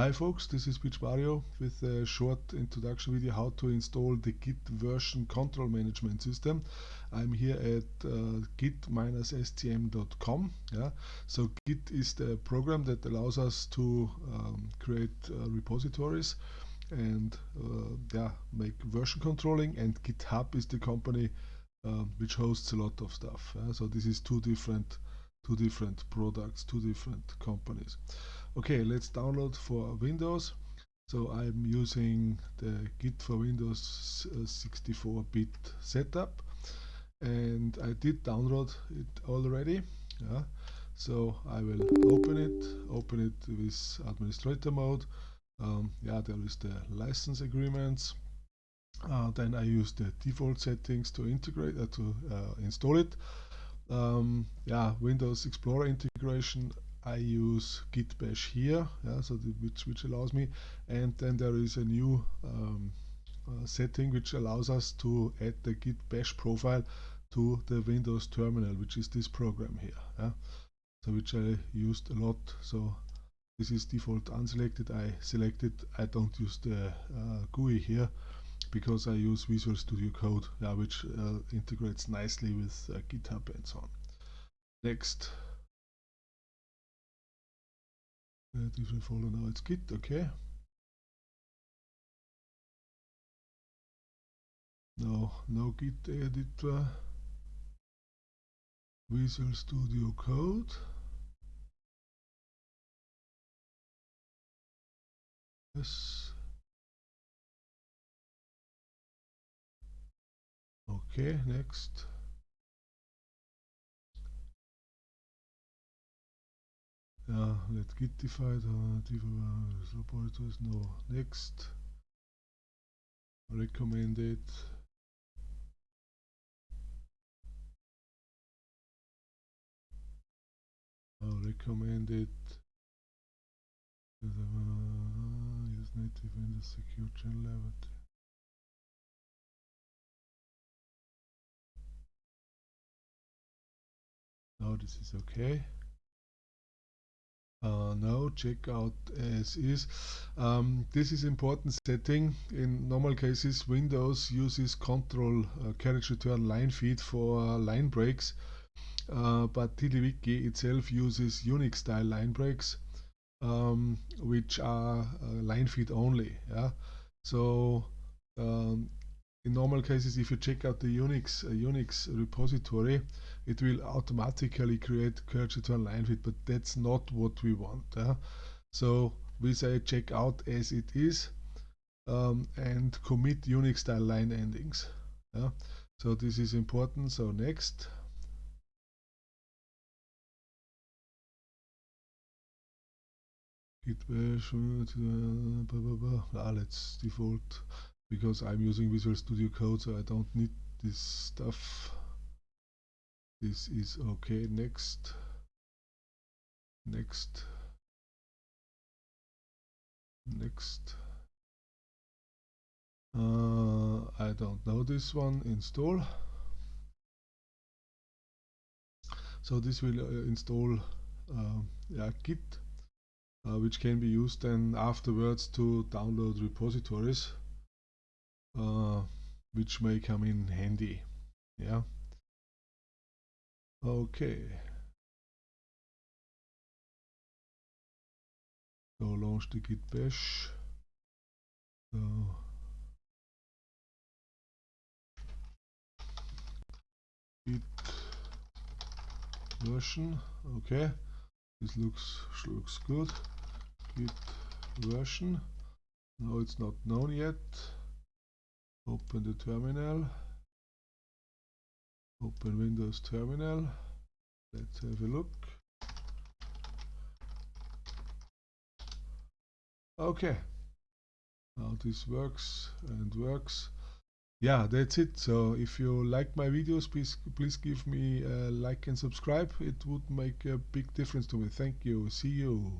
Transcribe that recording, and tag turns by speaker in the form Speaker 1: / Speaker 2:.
Speaker 1: Hi folks, this is Beach Mario with a short introduction video how to install the Git version control management system. I'm here at uh, git-scm.com. Yeah, so Git is the program that allows us to um, create uh, repositories and uh, yeah, make version controlling. And GitHub is the company um, which hosts a lot of stuff. So this is two different, two different products, two different companies. Okay, let's download for Windows. So I'm using the Git for Windows 64-bit uh, setup and I did download it already. Yeah. So I will open it, open it with administrator mode. Um, yeah, there is the license agreements. Uh, then I use the default settings to integrate uh, to uh, install it. Um, yeah, Windows Explorer integration I use git bash here, yeah, so the, which, which allows me, and then there is a new um, uh, setting which allows us to add the git bash profile to the Windows terminal, which is this program here, yeah, so which I used a lot. So this is default unselected. I selected. I don't use the uh, GUI here because I use Visual Studio Code, yeah, which uh, integrates nicely with uh, GitHub and so on. Next. Uh, different folder now it's Git, okay. No, no Git editor. Visual Studio Code. Yes. Okay, next. Yeah, let's gitify the repositories. No, next. Recommended. Uh, recommended. Use native in the secure channel level. Now this is okay uh, no checkout as is. Um, this is important setting. In normal cases Windows uses control uh, carriage return line feed for uh, line breaks. Uh, but TiddlyWiki itself uses Unix style line breaks um, which are uh, line feed only yeah? So um, in normal cases if you check out the Unix uh, Unix repository it will automatically create carriage return line feed but that's not what we want uh. so we say check out as it is um, and commit Unix style line endings yeah. so this is important so next git bash uh, blah, blah, blah. Ah, let's default because I'm using Visual Studio Code so I don't need this stuff. This is okay. Next. Next. Next. Uh, I don't know this one install so this will uh, install uh, yeah, Git uh, which can be used then afterwards to download repositories uh, which may come in handy yeah? Okay. So launch the git bash. So git version. Okay. This looks looks good. Git version. Now it's not known yet open the terminal. Open Windows terminal. Let's have a look. Okay. Now this works and works. Yeah that's it. So if you like my videos please please give me a like and subscribe. It would make a big difference to me. Thank you. See you